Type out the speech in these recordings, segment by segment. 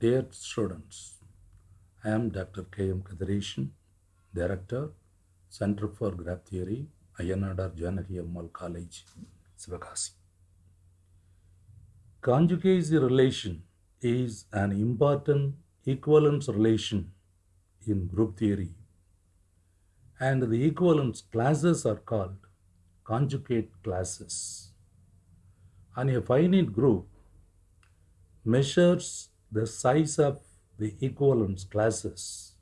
Dear students, I am Dr. K. M. Kathiresan, Director, Center for Graph Theory, Ayya Nadar Janaki Ammal College, Sivakasi. Conjugacy relation is an important equivalence relation in group theory, and the equivalence classes are called conjugate classes. On a finite group, measures the size of the equivalence classes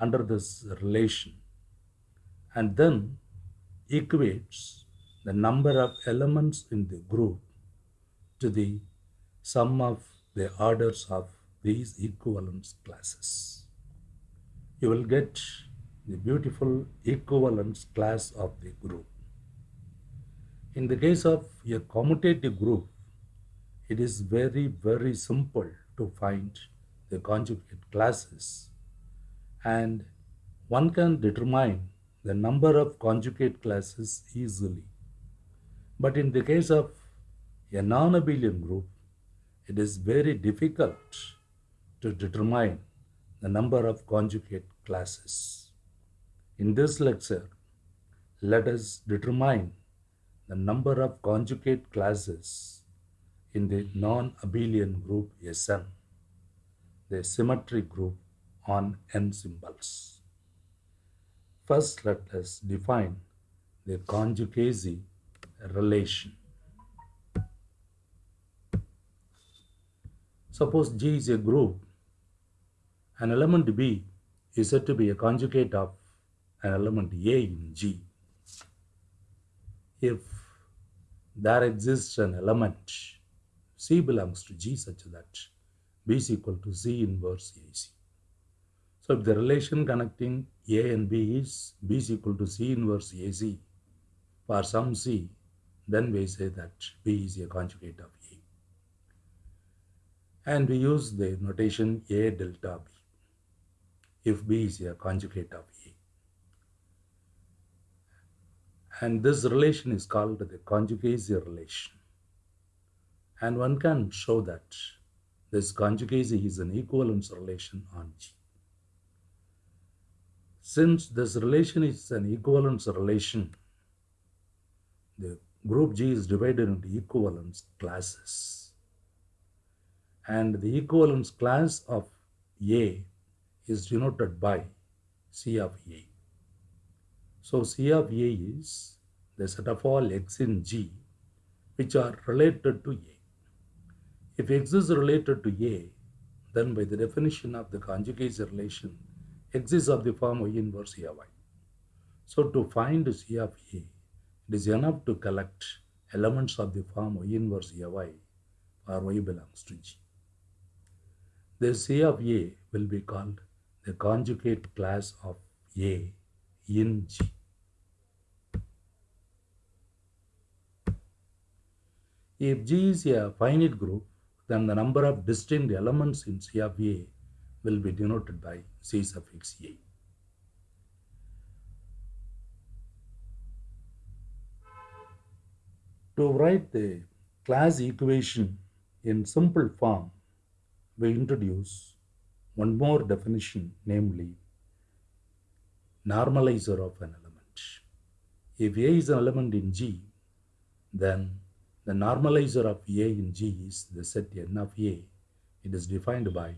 under this relation and then equates the number of elements in the group to the sum of the orders of these equivalence classes. You will get the beautiful equivalence class of the group. In the case of a commutative group, it is very, very simple to find the conjugate classes and one can determine the number of conjugate classes easily. But in the case of a non-abelian group, it is very difficult to determine the number of conjugate classes. In this lecture, let us determine the number of conjugate classes in the non-abelian group Sn, the symmetric group on n symbols. First, let us define the conjugacy relation. Suppose G is a group, an element B is said to be a conjugate of an element A in G. If there exists an element C belongs to G such that B is equal to C inverse AC. So if the relation connecting A and B is B is equal to C inverse AC for some C, then we say that B is a conjugate of A. And we use the notation A delta B if B is a conjugate of A. And this relation is called the conjugacy relation. And one can show that this conjugacy is an equivalence relation on G. Since this relation is an equivalence relation, the group G is divided into equivalence classes. And the equivalence class of A is denoted by C of A. So C of A is the set of all x in G which are related to A. If x is related to A, then by the definition of the conjugacy relation, x is of the form y inverse y. So to find C of A, it is enough to collect elements of the form y inverse y for y belongs to G. The C of A will be called the conjugate class of A in G. If G is a finite group, then the number of distinct elements in C of A will be denoted by C suffix A. To write the class equation in simple form, we introduce one more definition, namely normalizer of an element. If A is an element in G, then the normalizer of A in G is the set n of A. It is defined by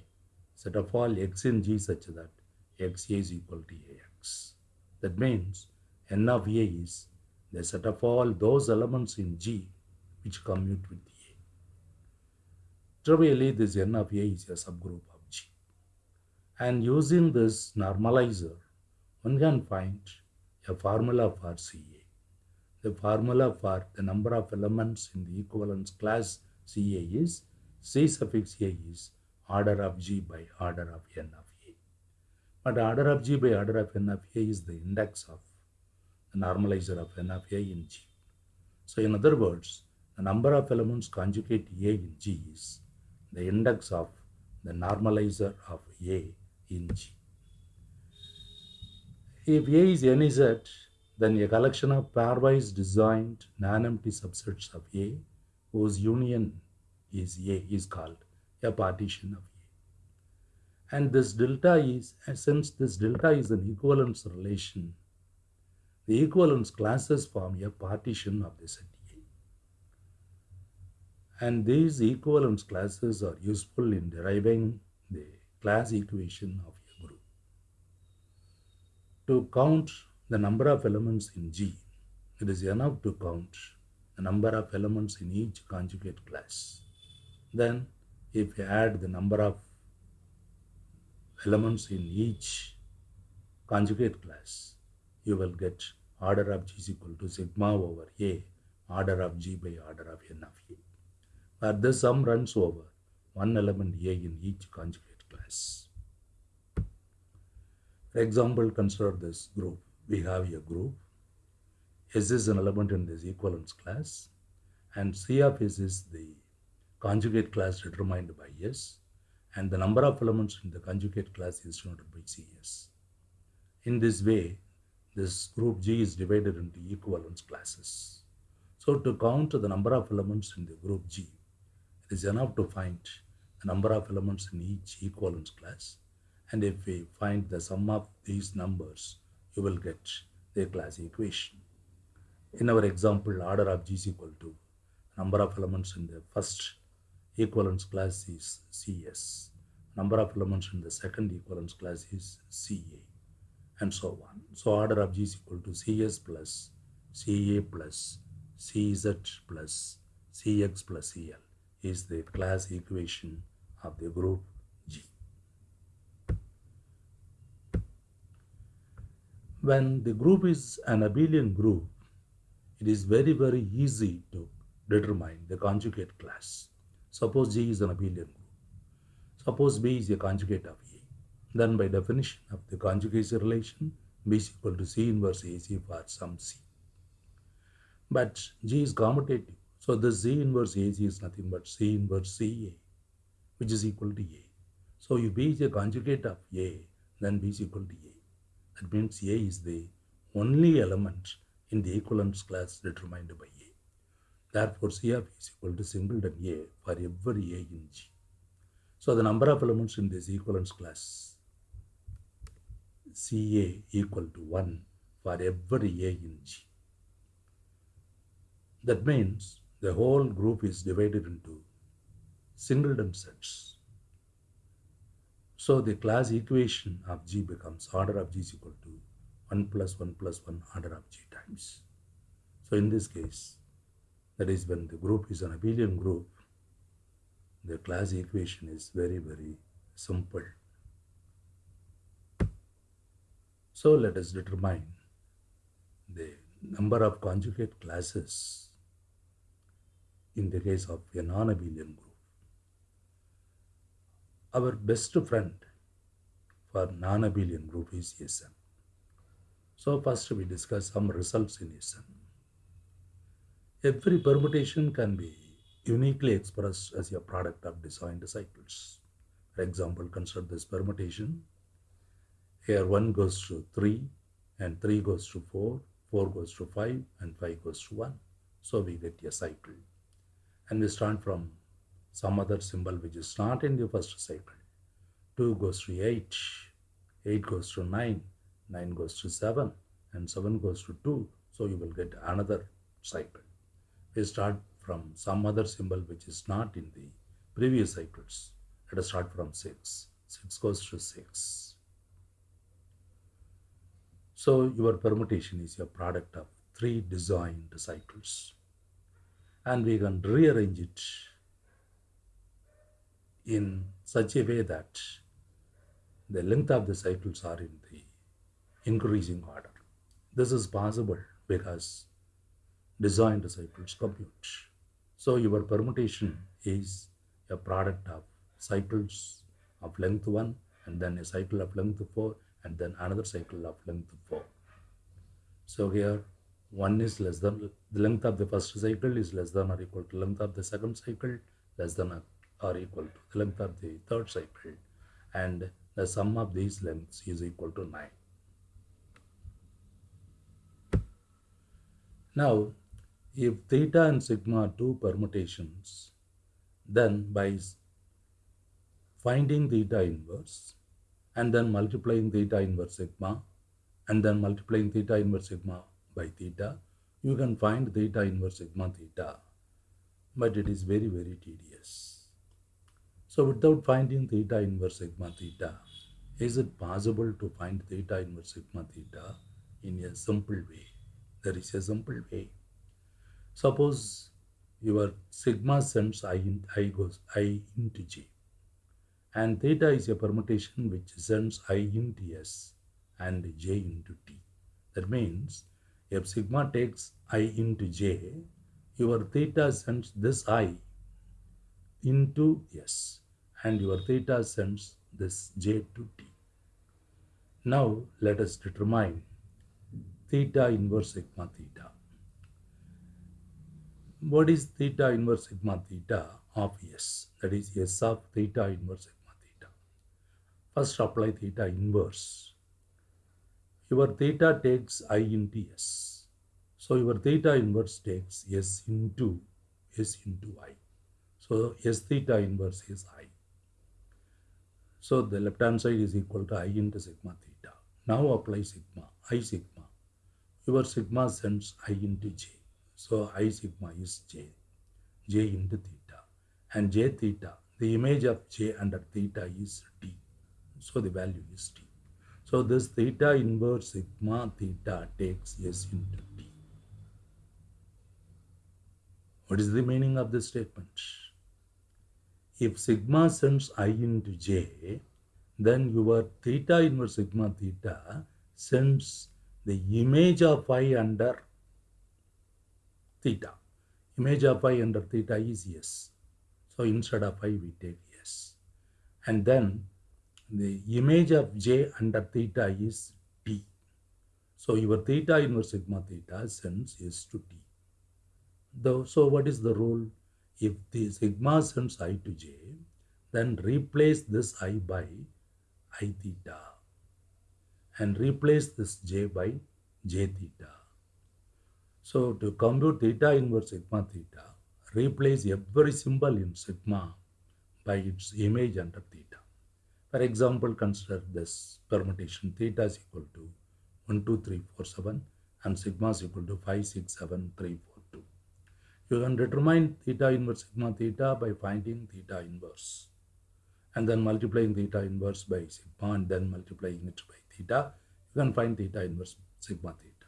set of all x in G such that x A is equal to ax. That means n of A is the set of all those elements in G which commute with A. Trivially, this n of A is a subgroup of G. And using this normalizer, one can find a formula for CA. The formula for the number of elements in the equivalence class CA is C suffix A is order of G by order of N of A. But order of G by order of N of A is the index of the normalizer of N of A in G. So in other words, the number of elements conjugate A in G is the index of the normalizer of A in G. If A is NZ, then a collection of pairwise disjoint non-empty subsets of A whose union is A is called a partition of A. And this delta is, since this delta is an equivalence relation, the equivalence classes form a partition of the set A. And these equivalence classes are useful in deriving the class equation of a group. To count the number of elements in G, it is enough to count the number of elements in each conjugate class. Then, if you add the number of elements in each conjugate class, you will get order of G is equal to sigma over A, order of G by order of N of A. Where this sum runs over one element A in each conjugate class. For example, consider this group. We have a group. S is an element in this equivalence class and C of S is the conjugate class determined by S and the number of elements in the conjugate class is denoted by CS. In this way, this group G is divided into equivalence classes. So to count the number of elements in the group G, it is enough to find the number of elements in each equivalence class. And if we find the sum of these numbers, you will get the class equation. In our example, order of G is equal to number of elements in the first equivalence class is CS. Number of elements in the second equivalence class is CA and so on. So order of G is equal to CS plus CA plus CZ plus CX plus CL is the class equation of the group G. When the group is an abelian group, it is very very easy to determine the conjugate class. Suppose G is an abelian group. Suppose B is a conjugate of A. Then by definition of the conjugation relation, B is equal to C inverse AC for some C. But G is commutative. So the C inverse AC is nothing but C inverse CA, which is equal to A. So if B is a conjugate of A, then B is equal to A. That means A is the only element in the equivalence class determined by A. Therefore, C of A is equal to singleton A for every A in G. So the number of elements in this equivalence class CA equal to 1 for every A in G. That means the whole group is divided into singleton sets. So the class equation of G becomes order of G is equal to 1 plus 1 plus 1 order of G times. So in this case, that is when the group is an abelian group, the class equation is very, very simple. So let us determine the number of conjugate classes in the case of a non-abelian group. Our best friend for non-abelian group is Sn. So first we discuss some results in Sn. Every permutation can be uniquely expressed as a product of disjoint cycles. For example, consider this permutation. Here 1 goes to 3 and 3 goes to 4, 4 goes to 5 and 5 goes to 1. So we get a cycle. And we start from some other symbol which is not in the first cycle. 2 goes to 8, 8 goes to 9, 9 goes to 7 and 7 goes to 2. So you will get another cycle. We start from some other symbol which is not in the previous cycles. Let us start from 6. 6 goes to 6. So your permutation is a product of three disjoint cycles. And we can rearrange it in such a way that the length of the cycles are in the increasing order. This is possible because disjoint cycles commute. So your permutation is a product of cycles of length 1 and then a cycle of length 4 and then another cycle of length 4. So here 1 is less than the length of the first cycle is less than or equal to length of the second cycle less than or equal to the length of the third cycle and the sum of these lengths is equal to 9. Now if theta and sigma are two permutations, then by finding theta inverse and then multiplying theta inverse sigma and then multiplying theta inverse sigma by theta, you can find theta inverse sigma theta. But it is very, very tedious. So without finding theta inverse sigma theta, is it possible to find theta inverse sigma theta in a simple way? There is a simple way. Suppose your sigma sends i, in, I goes i into j and theta is a permutation which sends i into s and j into t. That means if sigma takes i into j, your theta sends this i into s and your theta sends this j to t. Now let us determine theta inverse sigma theta. What is theta inverse sigma theta of S? That is S of theta inverse sigma theta. First apply theta inverse. Your theta takes I into S. So your theta inverse takes S into S into I. So S theta inverse is I. So the left hand side is equal to I into sigma theta. Now apply sigma, I sigma. Your sigma sends I into J. So I sigma is J, J into theta. And J theta, the image of J under theta is T. So the value is T. So this theta inverse sigma theta takes S into T. What is the meaning of this statement? If sigma sends I into J, then your theta inverse sigma theta sends the image of I under theta. Image of i under theta is yes. So instead of i we take yes. And then the image of j under theta is t. So your theta inverse sigma theta sends s to t. So what is the rule? If the sigma sends i to j, then replace this i by i theta and replace this j by j theta. So to compute theta inverse sigma theta, replace every symbol in sigma by its image under theta. For example, consider this permutation theta is equal to 1, 2, 3, 4, 7 and sigma is equal to 5, 6, 7, 3, 4, 2. You can determine theta inverse sigma theta by finding theta inverse and then multiplying theta inverse by sigma and then multiplying it by theta. You can find theta inverse sigma theta.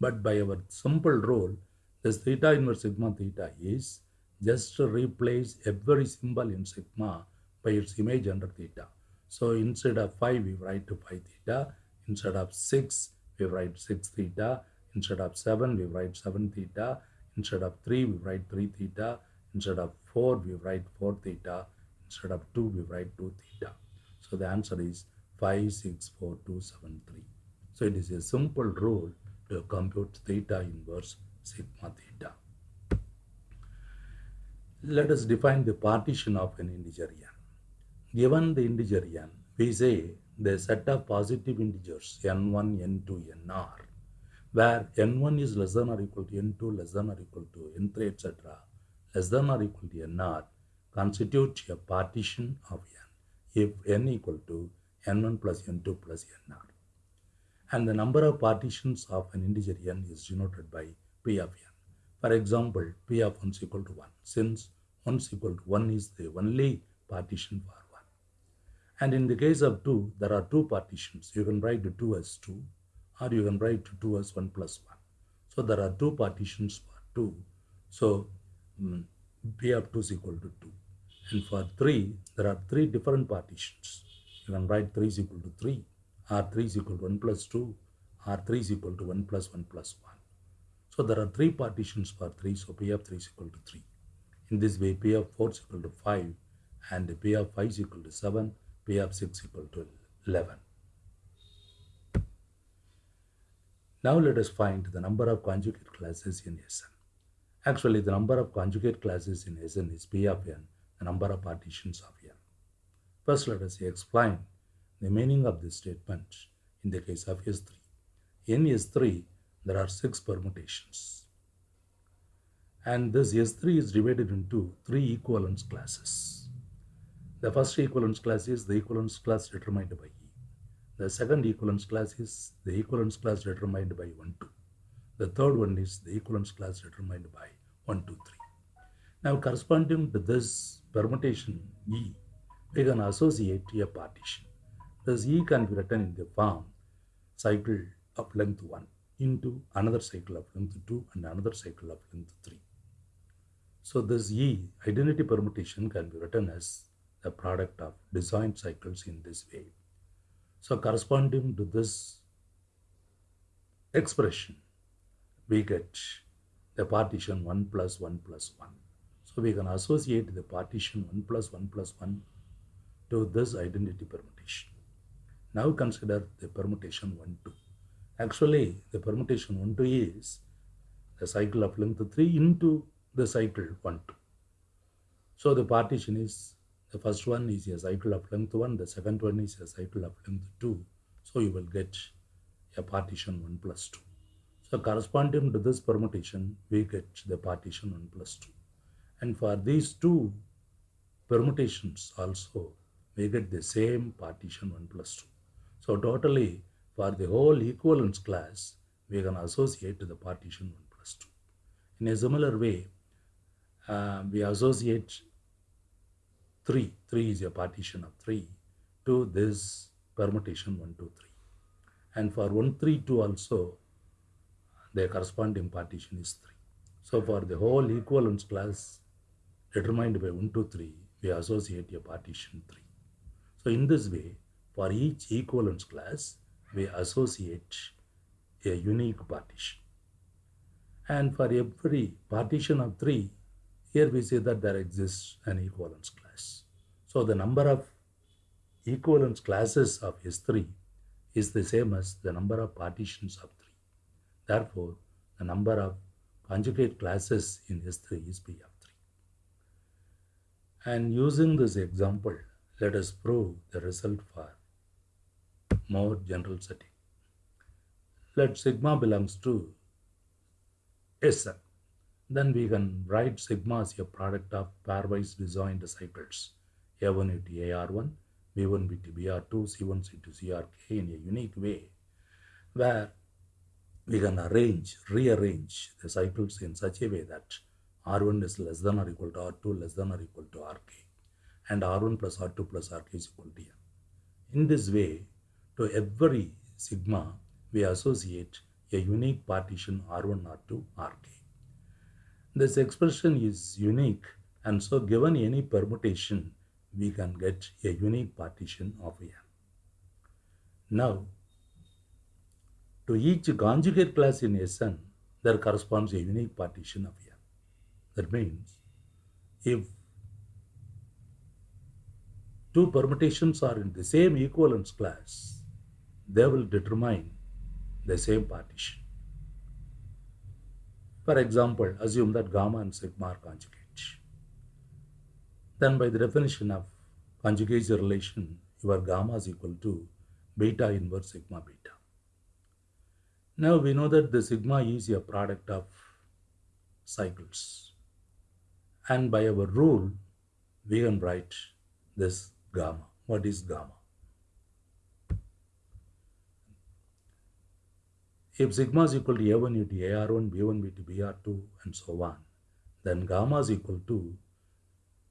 But by our simple rule, this theta inverse sigma theta is just replace every symbol in sigma by its image under theta. So instead of 5, we write to 5 theta. Instead of 6, we write 6 theta. Instead of 7, we write 7 theta. Instead of 3, we write 3 theta. Instead of 4, we write 4 theta. Instead of 2, we write 2 theta. So the answer is 5, 6, 4, 2, 7, 3. So it is a simple rule to compute theta inverse sigma theta. Let us define the partition of an integer n. Given the integer n, we say the set of positive integers n1, n2, nr, where n1 is less than or equal to n2, less than or equal to n3, etc., less than or equal to nr, constitute a partition of n if n equal to n1 plus n2 plus nr and the number of partitions of an integer n is denoted by p of n. For example, p of 1 is equal to 1 since 1 is equal to 1 is the only partition for 1. And in the case of 2, there are two partitions. You can write 2 as 2 or you can write 2 as 1 plus 1. So there are two partitions for 2. So um, p of 2 is equal to 2. And for 3, there are three different partitions. You can write 3 is equal to 3 R3 is equal to 1 plus 2, R3 is equal to 1 plus 1 plus 1. So there are three partitions for 3, so P of 3 is equal to 3. In this way, P of 4 is equal to 5, and P of 5 is equal to 7, P of 6 is equal to 11. Now let us find the number of conjugate classes in Sn. Actually, the number of conjugate classes in Sn is P of n, the number of partitions of n. First, let us explain the meaning of this statement in the case of S3. In S3, there are six permutations. And this S3 is divided into three equivalence classes. The first equivalence class is the equivalence class determined by. The second equivalence class is the equivalence class determined by 1, 2. The third one is the equivalence class determined by 1, 2, 3. Now corresponding to this permutation E, we can associate a partition. This E can be written in the form cycle of length 1 into another cycle of length 2 and another cycle of length 3. So this E identity permutation can be written as the product of disjoint cycles in this way. So corresponding to this expression, we get the partition 1 plus 1 plus 1. So we can associate the partition 1 plus 1 plus 1 to this identity permutation. Now consider the permutation 1 2. Actually, the permutation 1 2 is the cycle of length 3 into the cycle 1 2. So the partition is the first one is a cycle of length 1, the second one is a cycle of length 2. So you will get a partition 1 plus 2. So corresponding to this permutation, we get the partition 1 plus 2. And for these two permutations also, we get the same partition 1 plus 2. So totally, for the whole equivalence class, we can associate the partition 1 plus 2. In a similar way, uh, we associate 3, 3 is a partition of 3 to this permutation 1, 2, 3. And for 1, 3, 2 also, the corresponding partition is 3. So for the whole equivalence class determined by 1, 2, 3, we associate a partition 3. So in this way, for each equivalence class, we associate a unique partition. And for every partition of 3, here we say that there exists an equivalence class. So the number of equivalence classes of S3 is the same as the number of partitions of 3. Therefore, the number of conjugate classes in S3 is P of 3. And using this example, let us prove the result for more general setting. Let sigma belongs to Sn then we can write sigma as a product of pairwise disjoint cycles A1 into AR1, B1 into BR2, C1 into CRK in a unique way where we can arrange, rearrange the cycles in such a way that R1 is less than or equal to R2 less than or equal to RK and R1 plus R2 plus RK is equal to M. In this way, to every sigma, we associate a unique partition R1, R2, RK. This expression is unique and so given any permutation, we can get a unique partition of n. Now, to each conjugate class in Sn, there corresponds a unique partition of n. That means, if two permutations are in the same equivalence class, they will determine the same partition. For example, assume that gamma and sigma are conjugate. Then by the definition of conjugate relation, your gamma is equal to beta inverse sigma beta. Now we know that the sigma is a product of cycles. And by our rule, we can write this gamma. What is gamma? If sigma is equal to A1 into AR1, B1 into BR2 and so on, then gamma is equal to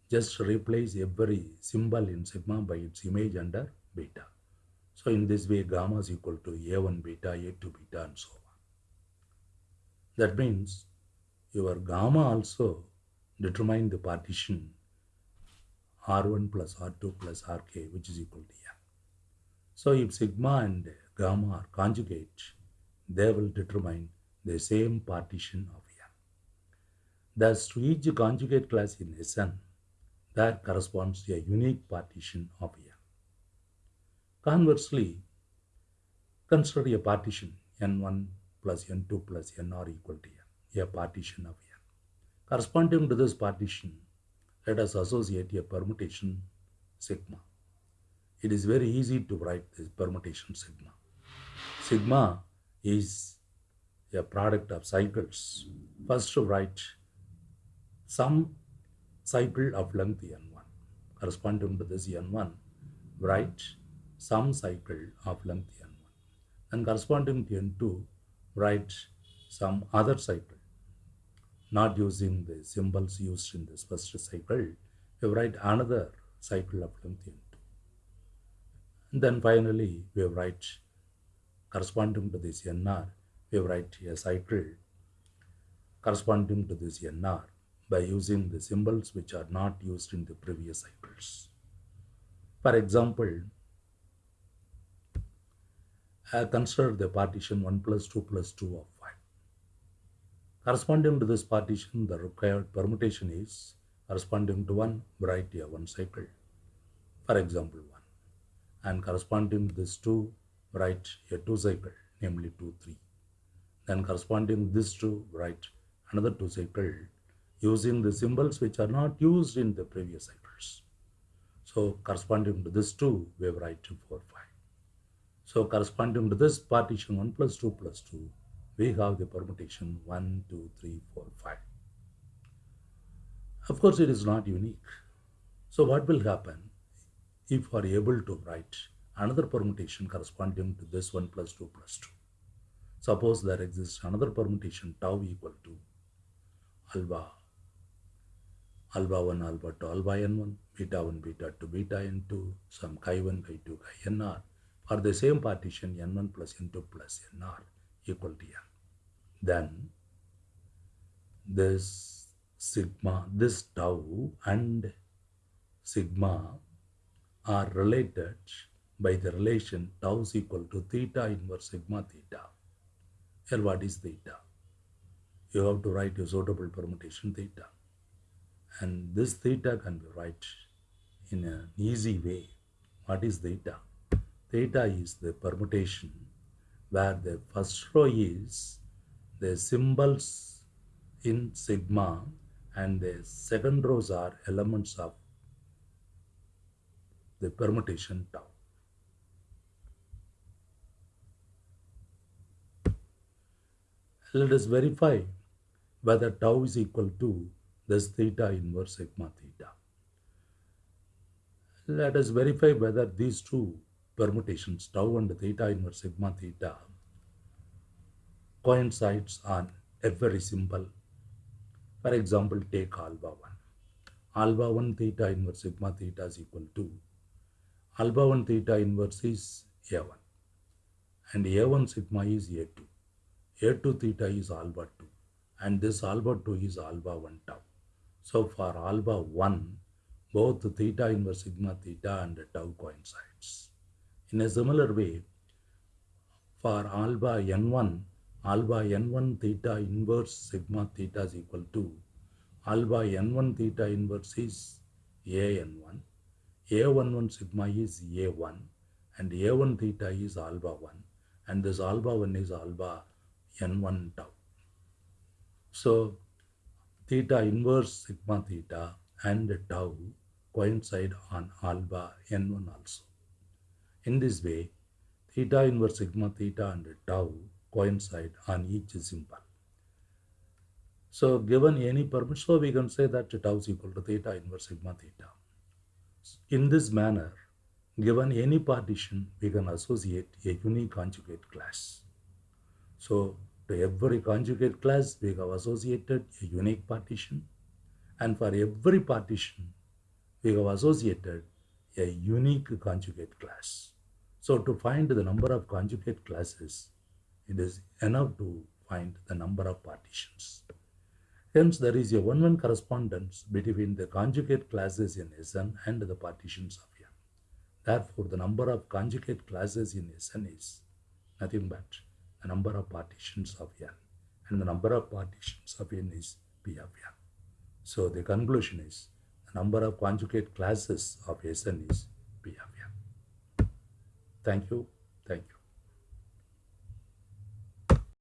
just replace every symbol in sigma by its image under beta. So in this way, gamma is equal to A1 beta, A2 beta and so on. That means your gamma also determine the partition R1 plus R2 plus RK which is equal to N. So if sigma and gamma are conjugate, they will determine the same partition of n. Thus, to each conjugate class in Sn, there corresponds to a unique partition of n. Conversely, consider a partition n1 plus n2 plus nr equal to n, a partition of n. Corresponding to this partition, let us associate a permutation sigma. It is very easy to write this permutation sigma. Sigma is a product of cycles. First, write some cycle of length n1. corresponding to this n1, write some cycle of length n1. And corresponding to n2, write some other cycle. Not using the symbols used in this first cycle, we write another cycle of length n2. And then finally, we write corresponding to this nr, we write a cycle corresponding to this nr by using the symbols which are not used in the previous cycles. For example, I consider the partition 1 plus 2 plus 2 of 5. Corresponding to this partition, the required permutation is corresponding to 1, write a 1 cycle. For example, 1. And corresponding to this 2, write a 2 cycle, namely 2, 3. Then corresponding to this 2, write another 2 cycle using the symbols which are not used in the previous cycles. So corresponding to this 2, we write 2, 4, 5. So corresponding to this partition 1 plus 2 plus 2, we have the permutation 1, 2, 3, 4, 5. Of course, it is not unique. So what will happen if we are able to write another permutation corresponding to this 1 plus 2 plus 2? Suppose there exists another permutation tau equal to alpha alpha 1 alpha 2 alpha n1 beta 1 beta 2 beta n2 some chi 1 chi 2 chi nr for the same partition n1 plus n2 plus nr equal to n then this sigma this tau and sigma are related by the relation tau is equal to theta inverse sigma theta here what is theta you have to write your suitable permutation theta and this theta can be write in an easy way. What is theta? Theta is the permutation where the first row is the symbols in sigma and the second rows are elements of the permutation tau. Let us verify whether tau is equal to this theta inverse sigma theta. Let us verify whether these two permutations, tau and theta inverse sigma theta, coincides on every symbol For example, take alpha 1. Alpha 1 theta inverse sigma theta is equal to alpha 1 theta inverse is A1 and A1 sigma is A2. A2 theta is alpha 2 and this alpha 2 is alpha 1 tau. So for alpha 1, both theta inverse sigma theta and tau coincides. In a similar way, for alpha n1, alpha n1 theta inverse sigma theta is equal to alpha n1 theta inverse is a-n1, a11 sigma is a1 and a1 theta is alpha 1 and this alpha 1 is alpha n1 tau. So theta inverse sigma theta and tau coincide on alpha n1 also. In this way, theta inverse sigma theta and tau coincide on each symbol. So given any permission, so we can say that tau is equal to theta inverse sigma theta. In this manner, given any partition, we can associate a unique conjugate class. So to every conjugate class, we have associated a unique partition. And for every partition, we have associated a unique conjugate class. So to find the number of conjugate classes, it is enough to find the number of partitions. Hence, there is a one-one correspondence between the conjugate classes in Sn and the partitions of N. Therefore, the number of conjugate classes in Sn is nothing but number of partitions of n and the number of partitions of n is p of n. So the conclusion is the number of conjugate classes of Sn is p of n. Thank you. Thank you.